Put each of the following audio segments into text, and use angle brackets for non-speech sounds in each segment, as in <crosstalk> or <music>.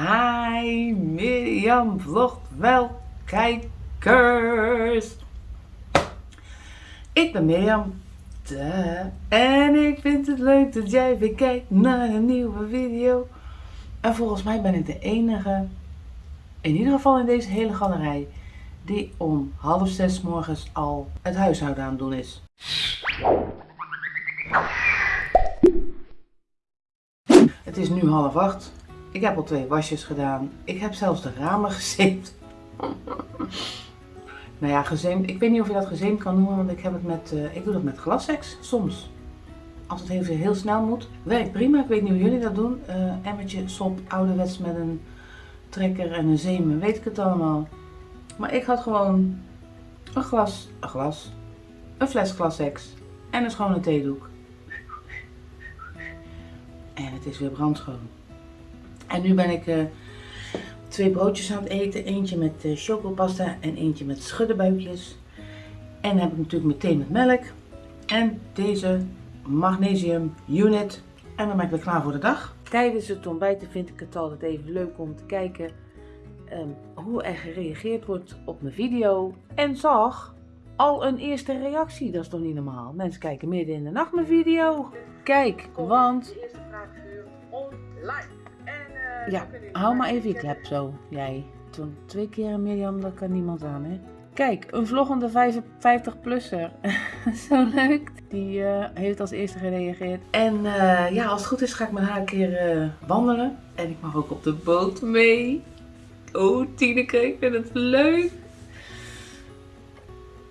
Hi Mirjam vlogt wel kijkers. Ik ben Mirjam. En ik vind het leuk dat jij weer kijkt naar een nieuwe video. En volgens mij ben ik de enige, in ieder geval in deze hele galerij, die om half zes morgens al het huishouden aan het doen is. Het is nu half acht. Ik heb al twee wasjes gedaan. Ik heb zelfs de ramen <laughs> gezeemd. nou ja, gezeemd. Ik weet niet of je dat gezeemd kan noemen, want ik heb het met, uh, ik doe dat met glassex soms. Als het even heel snel moet. Werkt prima. Ik weet niet hoe jullie dat doen. Uh, emmertje, sop, ouderwets met een trekker en een zeemen. Weet ik het allemaal. Maar ik had gewoon een glas, een glas, een fles glassex en een schone theedoek. En het is weer brandschoon. En nu ben ik uh, twee broodjes aan het eten. Eentje met uh, chocopasta en eentje met schuddenbuikjes. En dan heb ik natuurlijk meteen met melk. En deze magnesium unit. En dan ben ik weer klaar voor de dag. Tijdens het ontbijten vind ik het altijd even leuk om te kijken um, hoe er gereageerd wordt op mijn video. En zag al een eerste reactie. Dat is toch niet normaal? Mensen kijken midden in de nacht mijn video. Kijk, want... De eerste vraaguur online. Ja, hou maar even je klep zo, jij. Toen twee keer Mirjam, dat kan niemand aan, hè? Kijk, een vloggende 55-plusser. <laughs> Zo leuk. Die uh, heeft als eerste gereageerd. En uh, ja, als het goed is ga ik met haar een keer uh, wandelen. En ik mag ook op de boot mee. Oh, Tineke, ik vind het leuk.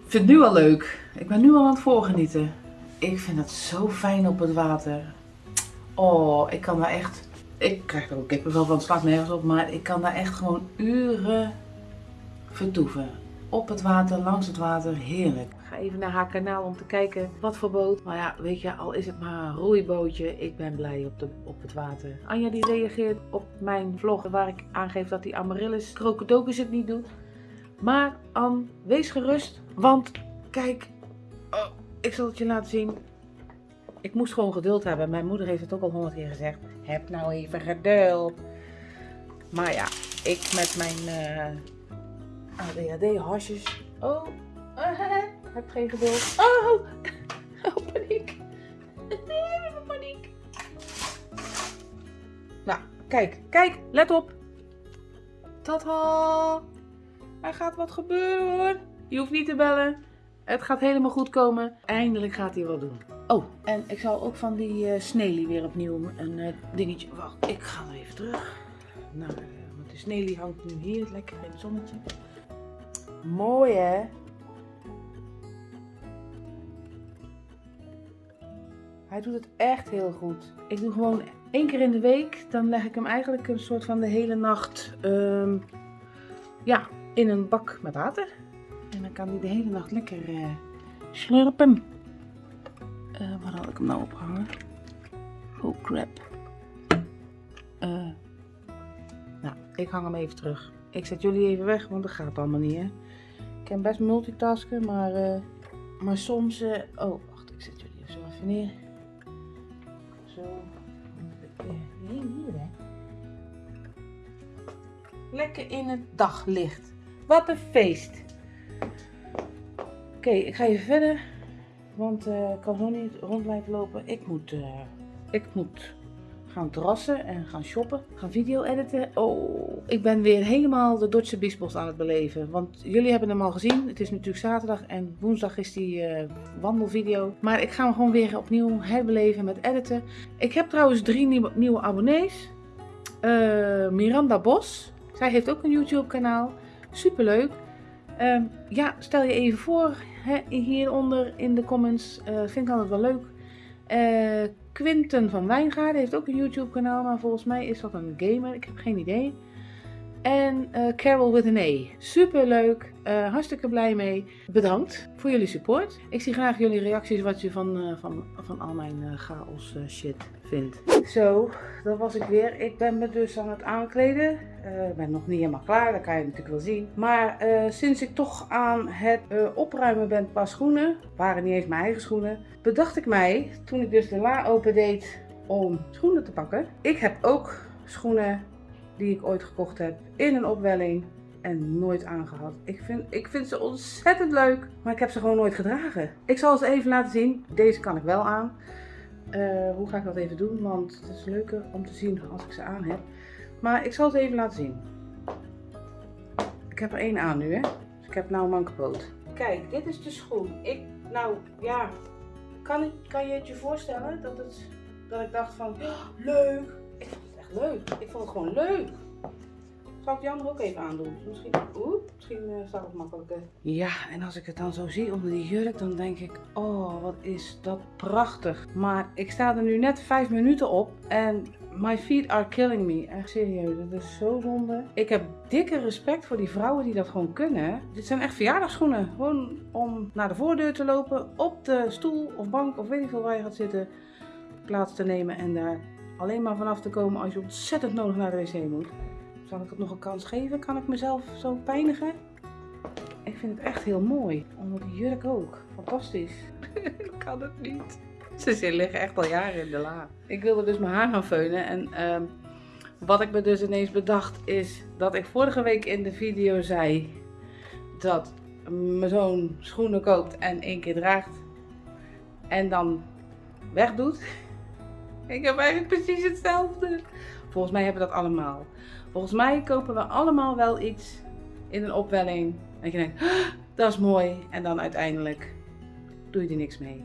Ik vind het nu al leuk. Ik ben nu al aan het voorgenieten. Ik vind het zo fijn op het water. Oh, ik kan daar echt... Ik krijg er ook kippenvel van, het slaat nergens op. Maar ik kan daar echt gewoon uren vertoeven. Op het water, langs het water, heerlijk. Ik ga even naar haar kanaal om te kijken wat voor boot. Maar ja, weet je, al is het maar een roeibootje, ik ben blij op, de, op het water. Anja die reageert op mijn vlog waar ik aangeef dat die amaryllis krokodocus het niet doet. Maar Anne, wees gerust, want kijk, oh, ik zal het je laten zien. Ik moest gewoon geduld hebben. Mijn moeder heeft het ook al honderd keer gezegd. Heb nou even geduld. Maar ja, ik met mijn... Uh, ADHD-hasjes. Oh, uh, <laughs> heb geen geduld. Oh, <laughs> oh paniek. <laughs> paniek. Nou, kijk, kijk, let op. Tata. Er gaat wat gebeuren hoor. Je hoeft niet te bellen. Het gaat helemaal goed komen. Eindelijk gaat hij wat doen. Oh, en ik zal ook van die uh, weer opnieuw een uh, dingetje... Wacht, ik ga er even terug. Nou, want de Snelie hangt nu hier lekker in het zonnetje. Mooi hè? Hij doet het echt heel goed. Ik doe gewoon één keer in de week. Dan leg ik hem eigenlijk een soort van de hele nacht um, ja, in een bak met water. En dan kan hij de hele nacht lekker uh, slurpen. Uh, waar had ik hem nou ophangen? Oh crap. Uh, nou, ik hang hem even terug. Ik zet jullie even weg, want dat gaat allemaal niet hè. Ik kan best multitasken, maar, uh, maar soms... Oh, wacht, ik zet jullie zo even neer. Zo. Hier, hier, hè. Lekker in het daglicht. Wat een feest. Oké, ik ga even verder. Want uh, ik kan zo niet rond blijven lopen. Ik moet, ik moet gaan terrassen en gaan shoppen, gaan video editen. Oh, ik ben weer helemaal de Dordtse Biesbos aan het beleven. Want jullie hebben hem al gezien. Het is natuurlijk zaterdag en woensdag is die uh, wandelvideo. Maar ik ga hem gewoon weer opnieuw herbeleven met editen. Ik heb trouwens drie nieuwe, nieuwe abonnees. Miranda Bos. Zij heeft ook een YouTube kanaal. Superleuk. Uh, ja, stel je even voor hieronder in de comments. Uh, vind ik altijd wel leuk. Uh, Quinten van Wijngaarden heeft ook een YouTube kanaal, maar volgens mij is dat een gamer. Ik heb geen idee. En uh, Carol with an A. Super leuk. Uh, hartstikke blij mee. Bedankt voor jullie support. Ik zie graag jullie reacties wat je van, uh, van, van al mijn chaos shit vindt. Zo, dat was ik weer. Ik ben me dus aan het aankleden. Ik ben nog niet helemaal klaar, dat kan je natuurlijk wel zien. Maar sinds ik toch aan het opruimen ben qua schoenen, waren niet eens mijn eigen schoenen, bedacht ik mij, toen ik dus de la open deed om schoenen te pakken. Ik heb ook schoenen die ik ooit gekocht heb in een opwelling en nooit aangehad. Ik vind, ik vind ze ontzettend leuk, maar ik heb ze gewoon nooit gedragen. Ik zal ze even laten zien. Deze kan ik wel aan. Eh, hoe ga ik dat even doen? Want het is leuker om te zien als ik ze aan heb. Maar ik zal ze even laten zien. Ik heb er één aan nu, hè. Dus ik heb nou een mankepoot. Kijk, dit is de schoen. Ik, nou ja, kan, ik, kan je het je voorstellen dat, het, dat ik dacht van, oh, leuk. Ik vond het gewoon leuk. Zal ik die andere ook even aandoen? Misschien, oeh, misschien uh, staat het makkelijker. Ja, en als ik het dan zo zie onder die jurk, dan denk ik, oh, wat is dat prachtig. Maar ik sta er nu net vijf minuten op en my feet are killing me. Echt serieus, dat is zo zonde. Ik heb dikke respect voor die vrouwen die dat gewoon kunnen. Dit zijn echt verjaardagsschoenen. Gewoon om naar de voordeur te lopen, op de stoel of bank of weet ik veel waar je gaat zitten, plaats te nemen en daar alleen maar vanaf te komen als je ontzettend nodig naar de wc moet. Zal ik het nog een kans geven? Kan ik mezelf zo pijnigen? Ik vind het echt heel mooi. Onder die jurk ook. Fantastisch. <laughs> ik kan het niet. Ze liggen echt al jaren in de la. Ik wilde dus mijn haar gaan veunen. En uh, wat ik me dus ineens bedacht is dat ik vorige week in de video zei dat mijn zoon schoenen koopt en één keer draagt. En dan wegdoet. Ik heb eigenlijk precies hetzelfde. Volgens mij hebben we dat allemaal. Volgens mij kopen we allemaal wel iets in een opwelling. En je denkt, dat is mooi. En dan uiteindelijk doe je er niks mee.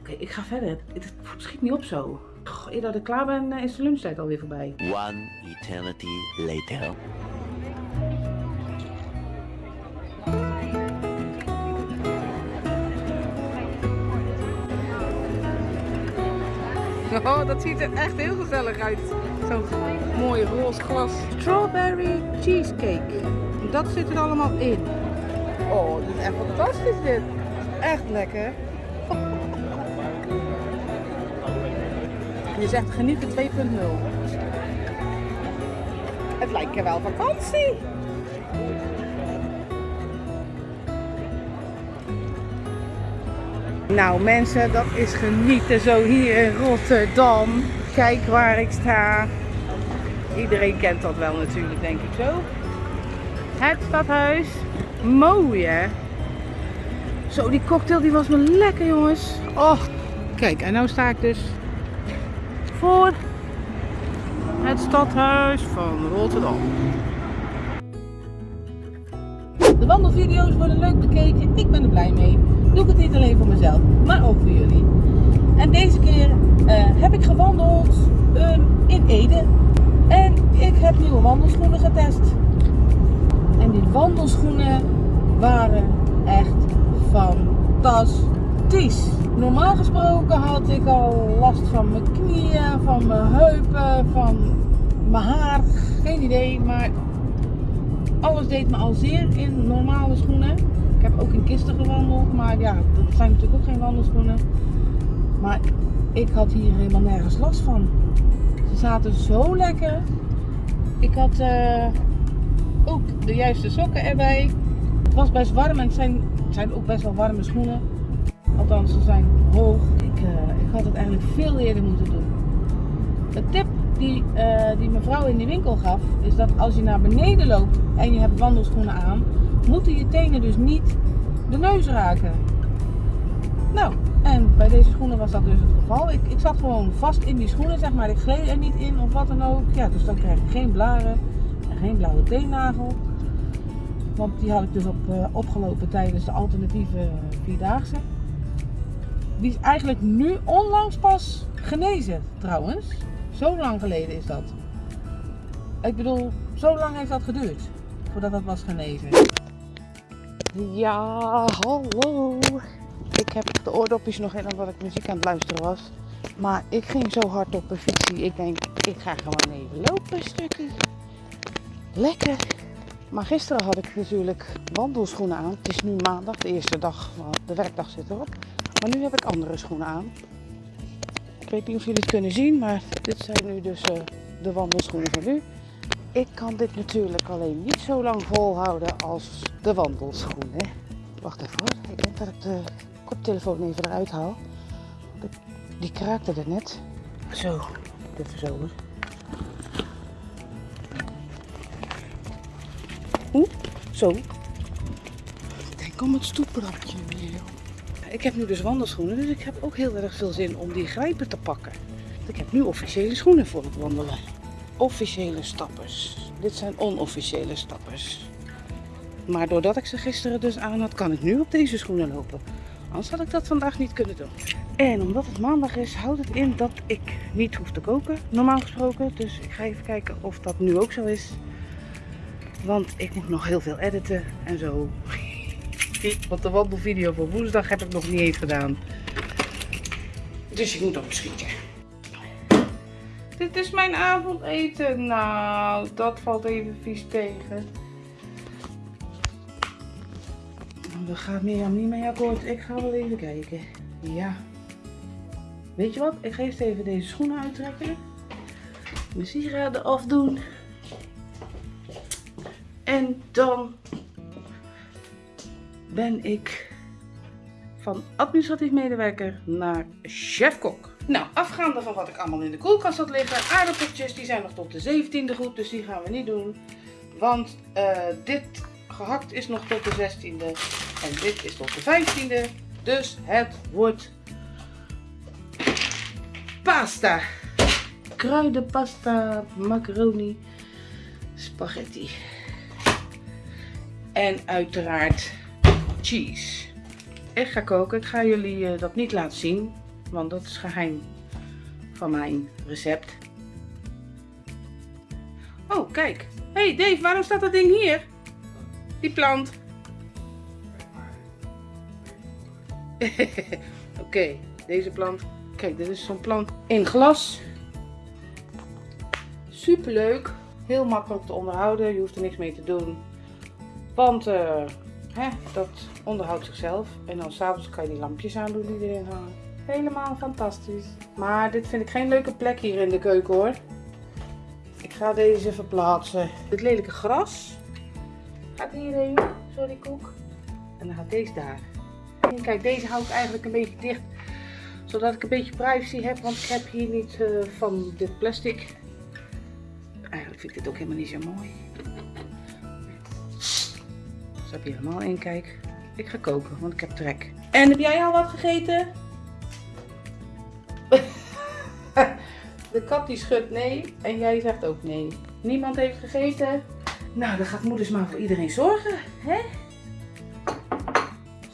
Oké, ik ga verder. Het schiet niet op zo. Goh, eer dat ik klaar ben, eh, is de lunchtijd alweer voorbij. One eternity later. Oh, dat ziet er echt heel gezellig uit. Zo'n mooi roze glas. Strawberry cheesecake. Dat zit er allemaal in. Oh, dit is echt fantastisch dit. Echt lekker. Je zegt genieten 2.0. Het lijkt wel vakantie. Nou mensen, dat is genieten zo hier in Rotterdam. Kijk waar ik sta. Iedereen kent dat wel natuurlijk, denk ik zo. Het stadhuis. Mooi hè. Zo, die cocktail die was me lekker jongens. Oh, kijk, en nu sta ik dus voor het stadhuis van Rotterdam. De wandelvideo's worden leuk bekeken. Ik ben er blij mee. Doe ik het niet alleen voor mezelf, maar ook voor jullie. En deze keer uh, heb ik gewandeld um, in Ede. En ik heb nieuwe wandelschoenen getest. En die wandelschoenen waren echt fantastisch. Normaal gesproken had ik al last van mijn knieën, van mijn heupen, van mijn haar. Geen idee, maar alles deed me al zeer in normale schoenen. Ik heb ook in kisten gewandeld, maar ja, dat zijn natuurlijk ook geen wandelschoenen. Maar ik had hier helemaal nergens last van. Ze zaten zo lekker. Ik had uh, ook de juiste sokken erbij. Het was best warm en het zijn, zijn ook best wel warme schoenen. Althans, ze zijn hoog. Ik, uh, ik had het eigenlijk veel eerder moeten doen. De tip die, uh, die mevrouw in de winkel gaf, is dat als je naar beneden loopt en je hebt wandelschoenen aan, moeten je tenen dus niet de neus raken. Nou, en bij deze schoenen was dat dus het geval. Ik, ik zat gewoon vast in die schoenen, zeg maar. Ik gleed er niet in of wat dan ook. Ja, dus dan krijg ik geen blaren en geen blauwe teennagel. Want die had ik dus op, uh, opgelopen tijdens de alternatieve vierdaagse. Die is eigenlijk nu onlangs pas genezen, trouwens. Zo lang geleden is dat. Ik bedoel, zo lang heeft dat geduurd voordat dat was genezen. Ja, hallo. Ik heb de oordopjes nog in omdat ik muziek aan het luisteren was. Maar ik ging zo hard op een fietsie. Ik denk, ik ga gewoon even lopen een stukje. Lekker. Maar gisteren had ik natuurlijk wandelschoenen aan. Het is nu maandag, de eerste dag, de werkdag zit erop. Maar nu heb ik andere schoenen aan. Ik weet niet of jullie het kunnen zien, maar dit zijn nu dus eh, de wandelschoenen van nu. Ik kan dit natuurlijk alleen niet zo lang volhouden als de wandelschoenen. Wacht even hoor, ik denk dat ik de koptelefoon even eruit haal. Die kraakte er net. Zo, even zo hoor. Oeh, zo. Ik denk om het stoeprapje weer. Ik heb nu dus wandelschoenen, dus ik heb ook heel erg veel zin om die grijpen te pakken. Ik heb nu officiële schoenen voor het wandelen. Officiële stappers. Dit zijn onofficiële stappers. Maar doordat ik ze gisteren dus aan had, kan ik nu op deze schoenen lopen. Anders had ik dat vandaag niet kunnen doen. En omdat het maandag is, houdt het in dat ik niet hoef te koken, normaal gesproken. Dus ik ga even kijken of dat nu ook zo is. Want ik moet nog heel veel editen en zo. Want de wandelvideo voor woensdag heb ik nog niet eens gedaan. Dus ik moet opschieten. Dit is mijn avondeten. Nou, dat valt even vies tegen. Daar gaat Mirjam niet mee akkoord. Ik ga wel even kijken. Ja. Weet je wat? Ik ga eerst even deze schoenen uittrekken. Mijn sieraden afdoen. En dan ben ik van administratief medewerker naar chefkok. Nou, afgaande van wat ik allemaal in de koelkast had liggen. Aardappeltjes, die zijn nog tot de 17e goed, dus die gaan we niet doen. Want uh, dit gehakt is nog tot de 16e en dit is tot de 15e. Dus het wordt pasta. Kruidenpasta, macaroni, spaghetti. En uiteraard cheese. Ik ga koken. Ik ga jullie uh, dat niet laten zien, want dat is geheim van mijn recept. Oh, kijk. hey Dave, waarom staat dat ding hier? Die plant. <laughs> Oké, deze plant. Kijk, dit is zo'n plant in glas. Super leuk. Heel makkelijk te onderhouden. Je hoeft er niks mee te doen. Want uh, dat onderhoudt zichzelf. En dan s'avonds kan je die lampjes aandoen die erin hangen. Helemaal fantastisch. Maar dit vind ik geen leuke plek hier in de keuken hoor. Ik ga deze verplaatsen. Dit lelijke gras gaat hierheen. Sorry koek. En dan gaat deze daar. En kijk, deze hou ik eigenlijk een beetje dicht. Zodat ik een beetje privacy heb. Want ik heb hier niet uh, van dit plastic. Eigenlijk vind ik dit ook helemaal niet zo mooi. Zo heb je helemaal in, kijk. Ik ga koken, want ik heb trek. En heb jij al wat gegeten? <laughs> De kat die schudt nee en jij zegt ook nee. Niemand heeft gegeten. Nou, dan gaat moeders maar voor iedereen zorgen, hè?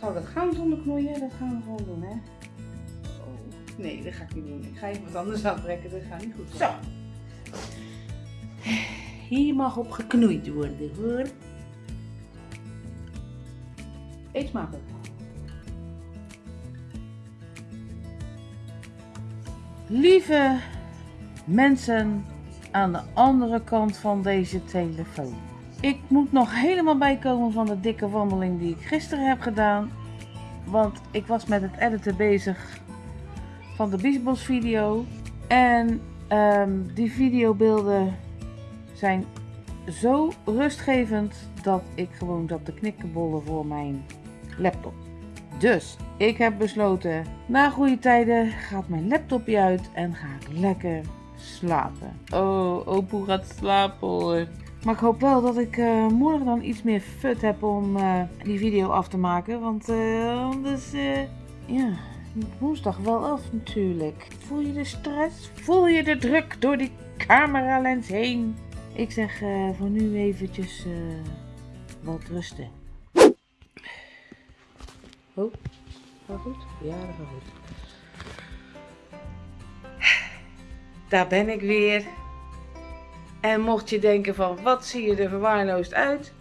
Zou dat gaan zonder knoeien? Dat gaan we gewoon doen, hè? Oh, nee, dat ga ik niet doen. Ik ga even wat anders aantrekken, dat gaat niet goed. Zo. Hier mag op geknoeid worden, hoor. Eet smakelijk. Lieve mensen aan de andere kant van deze telefoon. Ik moet nog helemaal bijkomen van de dikke wandeling die ik gisteren heb gedaan. Want ik was met het editen bezig van de Biesbos video. En um, die videobeelden zijn zo rustgevend dat ik gewoon zat te knikkenbollen voor mijn laptop. Dus ik heb besloten, na goede tijden gaat mijn laptopje uit en ga ik lekker slapen. Oh, Opoe gaat slapen hoor. Maar ik hoop wel dat ik uh, morgen dan iets meer fut heb om uh, die video af te maken. Want uh, anders, ja, woensdag wel af natuurlijk. Voel je de stress? Voel je de druk door die cameralens heen? Ik zeg voor nu eventjes wat rusten. Oh, gaat goed? Ja, dat gaat goed. Daar ben ik weer. En mocht je denken van, wat zie je er verwaarloosd uit?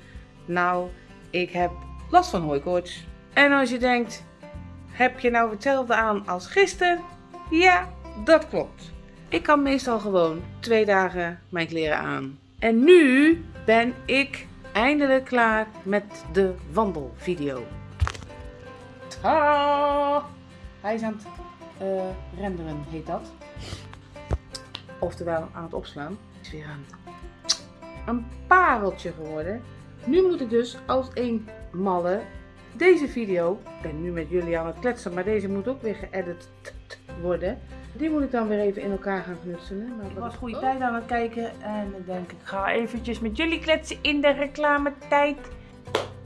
Nou, ik heb last van hooikoorts. En als je denkt, heb je nou hetzelfde aan als gisteren? Ja, dat klopt. Ik kan meestal gewoon twee dagen mijn kleren aan. En nu ben ik eindelijk klaar met de wandelvideo. Hij is aan het uh, renderen, heet dat. Oftewel aan het opslaan. Het is weer een, een pareltje geworden. Nu moet ik dus als een malle deze video, ik ben nu met jullie aan het kletsen, maar deze moet ook weer geëdit worden. Die moet ik dan weer even in elkaar gaan knutselen. Maar ik was goede oh. tijd aan het kijken en ik denk ik ga eventjes met jullie kletsen in de reclametijd.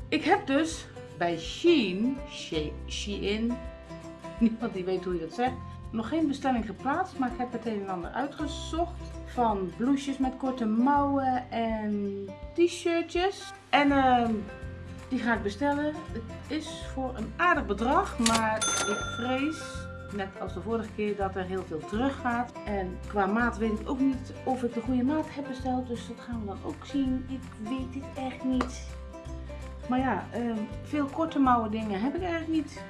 Ik heb dus bij Shein, She- Shein, <laughs> niemand die weet hoe je dat zegt, nog geen bestelling geplaatst, maar ik heb het een en ander uitgezocht van blouses met korte mouwen en t-shirtjes. En ehm, die ga ik bestellen. Het is voor een aardig bedrag, maar ik vrees, net als de vorige keer, dat er heel veel teruggaat. En qua maat weet ik ook niet of ik de goede maat heb besteld, dus dat gaan we dan ook zien. Ik weet het echt niet. Maar ja, ehm, veel korte mouwen dingen heb ik eigenlijk niet.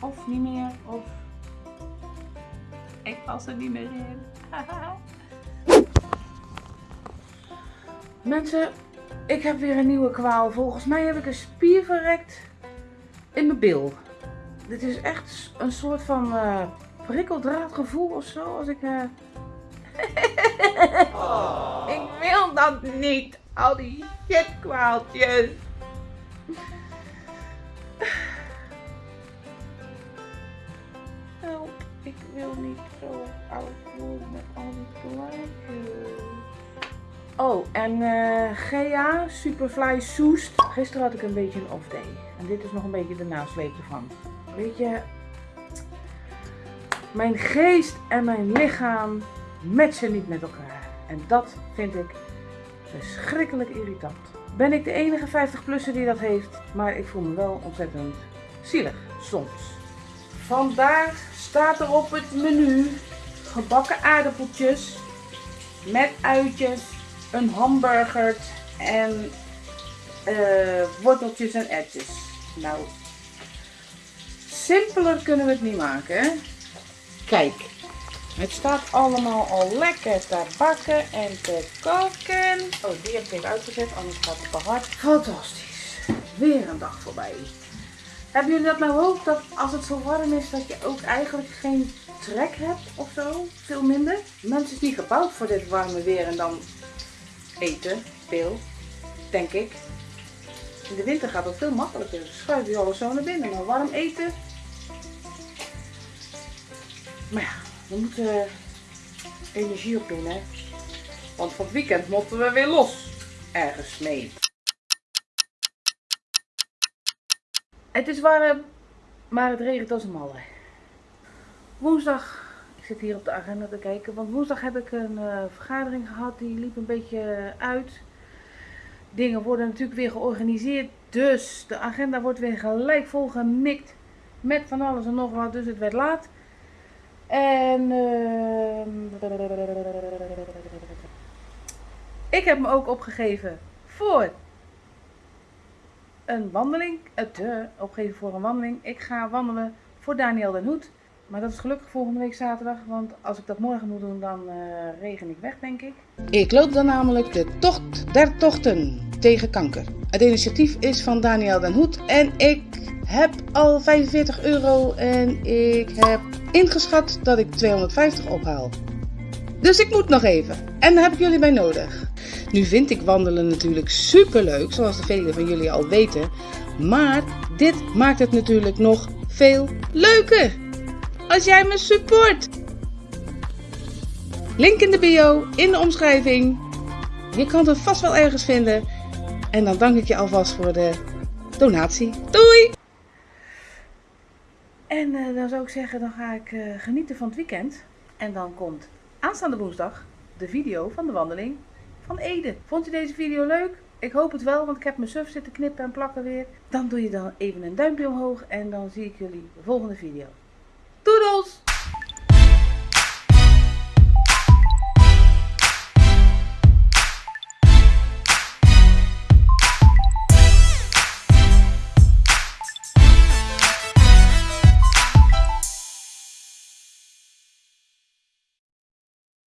Of niet meer, of ik pas er niet meer in. <laughs> Mensen, ik heb weer een nieuwe kwaal. Volgens mij heb ik een spier verrekt in mijn bil. Dit is echt een soort van eh prikkeldraadgevoel of zo. Als ik. eh, <laughs> ik wil dat niet. Al die shitkwaaltjes. Help, ik wil niet zo oud worden met al die plaatjes. Oh, en eh GA Superfly Soest. Gisteren had ik een beetje een off day. En dit is nog een beetje de nasleep ervan. Weet je, mijn geest en mijn lichaam matchen niet met elkaar. En dat vind ik verschrikkelijk irritant. Ben ik de enige 50-plusser die dat heeft, maar ik voel me wel ontzettend zielig soms. Vandaar staat er op het menu gebakken aardappeltjes met uitjes, een hamburger en eh, worteltjes en erwtjes. Nou, simpeler kunnen we het niet maken. Kijk, het staat allemaal al lekker te bakken en te koken. Oh, die heb ik even uitgezet, anders gaat het te hard. Fantastisch. Weer een dag voorbij. Hebben jullie dat nou ook? Dat als het zo warm is, dat je ook eigenlijk geen trek hebt of zo? Veel minder? Mensen is niet gebouwd voor dit warme weer en dan eten. Veel. Denk ik. In de winter gaat het veel makkelijker. Dan schuift je alles zo naar binnen. Maar warm eten. Maar ja, we moeten energie op doen, hè. Want van het weekend moeten we weer los. Ergens mee. Het is warm, maar het regent als een malle. Woensdag, ik zit hier op de agenda te kijken, want woensdag heb ik een eh, vergadering gehad, die liep een beetje uit. Dingen worden natuurlijk weer georganiseerd, dus de agenda wordt weer gelijk vol gemikt met van alles en nog wat, dus het werd laat. En ehm, ik heb me ook opgegeven voor een wandeling. Het uh, opgeven voor een wandeling. Ik ga wandelen voor Daniel den Hoed. Maar dat is gelukkig volgende week zaterdag. Want als ik dat morgen moet doen, dan eh, regen ik weg, denk ik. Ik loop dan namelijk de Tocht der Tochten tegen kanker. Het initiatief is van Daniel den Hoed en ik heb al 45 euro en ik heb ingeschat dat ik 250 ophaal. Dus ik moet nog even. En daar heb ik jullie bij nodig. Nu vind ik wandelen natuurlijk super leuk, zoals de velen van jullie al weten. Maar dit maakt het natuurlijk nog veel leuker. Als jij me support. Link in de bio, in de omschrijving. Je kan het vast wel ergens vinden. En dan dank ik je alvast voor de donatie. Doei! En eh, dan zou ik zeggen, dan ga ik eh, genieten van het weekend. En dan komt aanstaande woensdag de video van de wandeling van Ede. Vond je deze video leuk? Ik hoop het wel, want ik heb mijn suf zitten knippen en plakken weer. Dan doe je dan even een duimpje omhoog en dan zie ik jullie de volgende video.